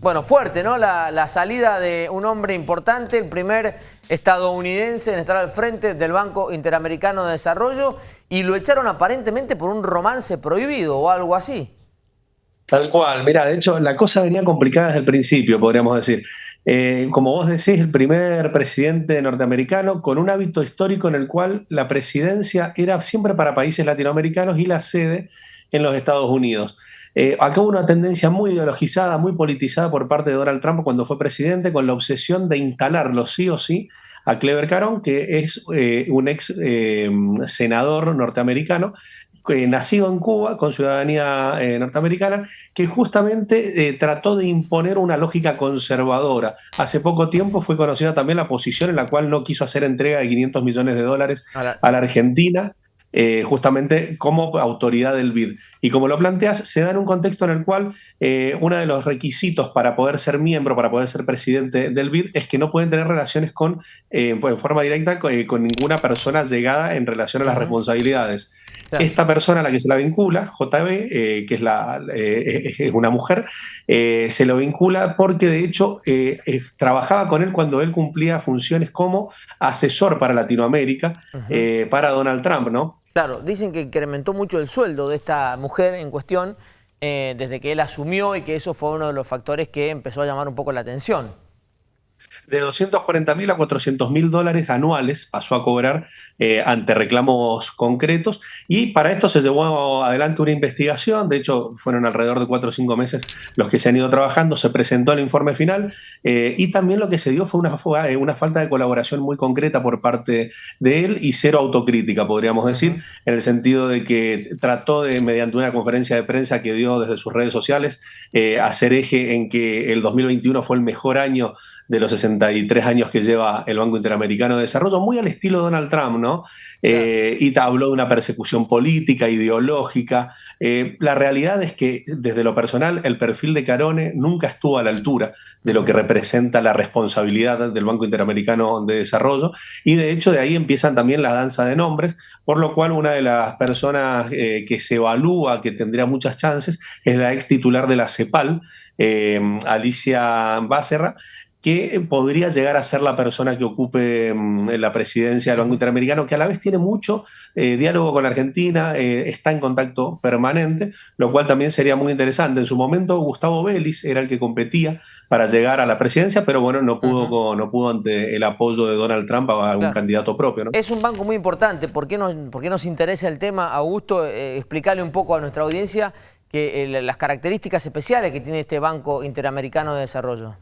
bueno, fuerte, ¿no? La, salida de un hombre importante, el primer estadounidense en estar al frente del Banco Interamericano de Desarrollo y lo echaron aparentemente por un romance prohibido o algo así. Tal cual, mira, de hecho la cosa venía complicada desde el principio, podríamos decir. Eh, como vos decís, el primer presidente norteamericano con un hábito histórico en el cual la presidencia era siempre para países latinoamericanos y la sede en los Estados Unidos. Eh, acá hubo una tendencia muy ideologizada, muy politizada por parte de Donald Trump cuando fue presidente, con la obsesión de instalarlo sí o sí a Clever Caron, que es eh, un ex eh, senador norteamericano, nacido en Cuba, con ciudadanía norteamericana, que justamente trató de imponer una lógica conservadora. Hace poco tiempo fue conocida también la posición en la cual no quiso hacer entrega de 500 millones de dólares a la Argentina eh, justamente como autoridad del BID. Y como lo planteas, se da en un contexto en el cual eh, uno de los requisitos para poder ser miembro, para poder ser presidente del BID, es que no pueden tener relaciones con, eh, en forma directa con, ninguna persona llegada en relación a las responsabilidades. Esta persona a la que se la vincula, JB, que es, la, es una mujer, se lo vincula porque de hecho trabajaba con él cuando él cumplía funciones como asesor para Latinoamérica, para Donald Trump, ¿no? Claro, dicen que incrementó mucho el sueldo de esta mujer en cuestión eh, desde que él asumió y que eso fue uno de los factores que empezó a llamar un poco la atención de 240 mil a 400 mil dólares anuales pasó a cobrar eh, ante reclamos concretos. Y para esto se llevó adelante una investigación, de hecho fueron alrededor de cuatro o cinco meses los que se han ido trabajando, se presentó el informe final eh, y también lo que se dio fue una, eh, una, falta de colaboración muy concreta por parte de él y cero autocrítica, podríamos decir, en el sentido de que trató de, mediante una conferencia de prensa que dio desde sus redes sociales, hacer eje en que el 2021 fue el mejor año de los 63 años que lleva el Banco Interamericano de Desarrollo, muy al estilo Donald Trump, ¿no? Eh, y habló de una persecución política, ideológica. Eh, la realidad es que, desde lo personal, el perfil de Carone nunca estuvo a la altura de lo que representa la responsabilidad del Banco Interamericano de Desarrollo, y de hecho de ahí empiezan también la danza de nombres, por lo cual una de las personas eh, que se evalúa que tendría muchas chances es la ex titular de la CEPAL, Alicia Bácerra, que podría llegar a ser la persona que ocupe mm, la presidencia del Banco Interamericano, que a la vez tiene mucho eh, diálogo con Argentina, eh, está en contacto permanente, lo cual también sería muy interesante. En su momento Gustavo Vélez era el que competía para llegar a la presidencia, pero bueno, no pudo, no pudo ante el apoyo de Donald Trump a algún candidato propio. Es un banco muy importante. ¿Por qué nos, por qué nos interesa el tema, Augusto? Eh, explicarle un poco a nuestra audiencia que, las características especiales que tiene este Banco Interamericano de Desarrollo.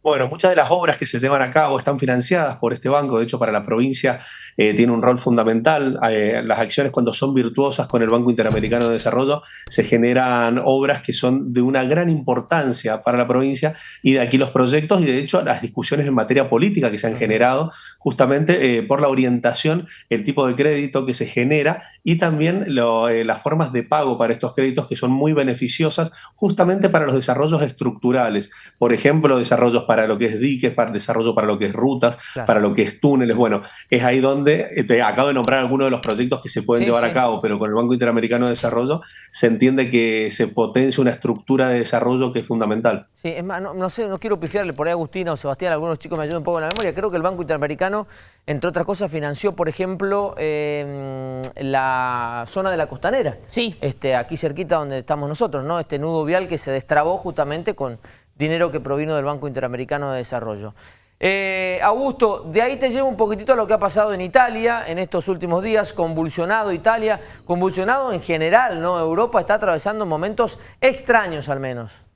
Bueno, muchas de las obras que se llevan a cabo están financiadas por este banco. De hecho, para la provincia eh, tiene un rol fundamental. Eh, las acciones cuando son virtuosas con el Banco Interamericano de Desarrollo se generan obras que son de una gran importancia para la provincia y de aquí los proyectos y de hecho las discusiones en materia política que se han generado justamente eh, por la orientación, el tipo de crédito que se genera y también las formas de pago para estos créditos que son muy beneficiosas justamente para los desarrollos estructurales. Por ejemplo, desarrollos para lo que es diques, para desarrollo para lo que es rutas, para lo que es túneles. Bueno, es ahí donde eh, te acabo de nombrar algunos de los proyectos que se pueden llevar a cabo, pero con el Banco Interamericano de Desarrollo se entiende que se potencia una estructura de desarrollo que es fundamental. Sí, es más, no, sé, no quiero pifiarle por ahí a Agustina o Sebastián, algunos chicos me ayudan un poco en la memoria. Creo que el Banco Interamericano, entre otras cosas, financió, por ejemplo, em, la zona de la costanera. Sí. Este, aquí cerquita donde estamos nosotros, ¿no? Este nudo vial que se destrabó justamente con dinero que provino del Banco Interamericano de Desarrollo. Eh, Augusto, de ahí te llevo un poquitito a lo que ha pasado en Italia en estos últimos días, convulsionado Italia, convulsionado en general, ¿no? Europa está atravesando momentos extraños al menos.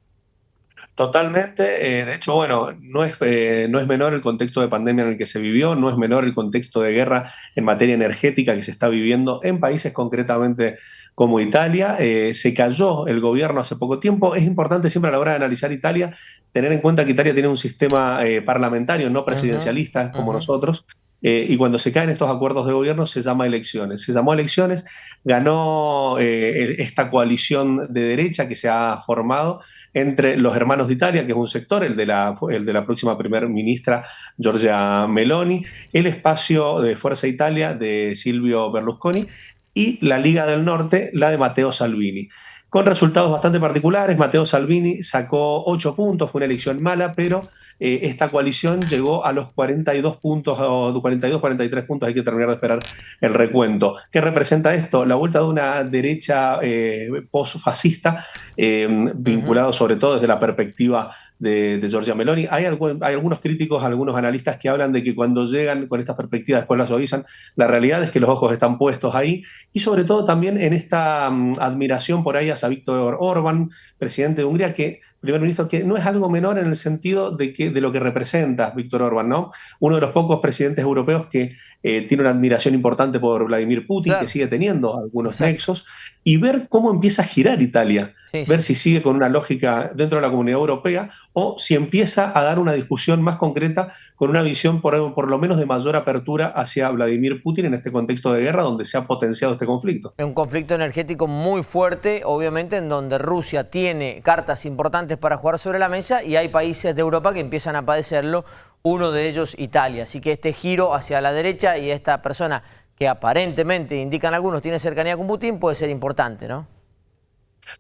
Totalmente, eh, de hecho, bueno, no es, eh, no es menor el contexto de pandemia en el que se vivió, no es menor el contexto de guerra en materia energética que se está viviendo en países concretamente como Italia. Eh, se cayó el gobierno hace poco tiempo. Es importante siempre a la hora de analizar Italia tener en cuenta que Italia tiene un sistema eh, parlamentario, no presidencialista como nosotros. Eh, y cuando se caen estos acuerdos de gobierno se llama elecciones. Se llamó elecciones, ganó esta coalición de derecha que se ha formado entre los hermanos de Italia, que es un sector, el de la, el de la próxima primer ministra Giorgia Meloni, el espacio de Fuerza Italia de Silvio Berlusconi y la Liga del Norte, la de Matteo Salvini. con resultados bastante particulares. Matteo Salvini sacó 8 puntos, fue una elección mala, pero eh, esta coalición llegó a los 42 puntos, o 42, 43 puntos, hay que terminar de esperar el recuento. ¿Qué representa esto? La vuelta de una derecha eh, post-fascista, eh, vinculado sobre todo desde la perspectiva de, de Giorgia Meloni. Hay, hay, algunos críticos, algunos analistas que hablan de que cuando llegan con estas perspectivas después las suavizan. La realidad es que los ojos están puestos ahí y sobre todo también en esta um, admiración por ahí hacia Víctor Orban, presidente de Hungría, que primer ministro, que no es algo menor en el sentido de, que, de lo que representa Víctor Orban, ¿no? Uno de los pocos presidentes europeos que eh, tiene una admiración importante por Vladimir Putin, que sigue teniendo algunos nexos, y ver cómo empieza a girar Italia, ver si sigue con una lógica dentro de la comunidad europea o si empieza a dar una discusión más concreta con una visión por, por lo menos de mayor apertura hacia Vladimir Putin en este contexto de guerra donde se ha potenciado este conflicto. Es un conflicto energético muy fuerte, obviamente, en donde Rusia tiene cartas importantes para jugar sobre la mesa y hay países de Europa que empiezan a padecerlo, uno de ellos Italia. Así que este giro hacia la derecha y esta persona que aparentemente, indican algunos, tiene cercanía con Putin, puede ser importante, ¿no?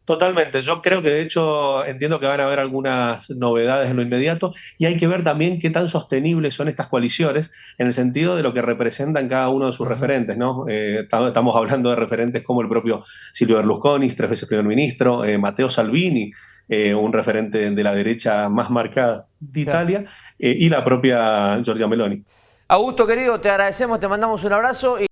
Totalmente, yo creo que de hecho entiendo que van a haber algunas novedades en lo inmediato y hay que ver también qué tan sostenibles son estas coaliciones en el sentido de lo que representan cada uno de sus referentes, ¿no? Eh, estamos hablando de referentes como el propio Silvio Berlusconi, tres veces primer ministro, eh, Matteo Salvini, eh, un referente de la derecha más marcada de Italia, y la propia Giorgia Meloni. Augusto, querido, te agradecemos, te mandamos un abrazo.